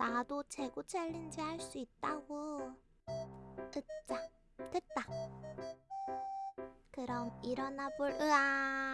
나도 재고 챌린지 할 수 있다고. 으짜, 됐다. 그럼 일어나 볼, 으아.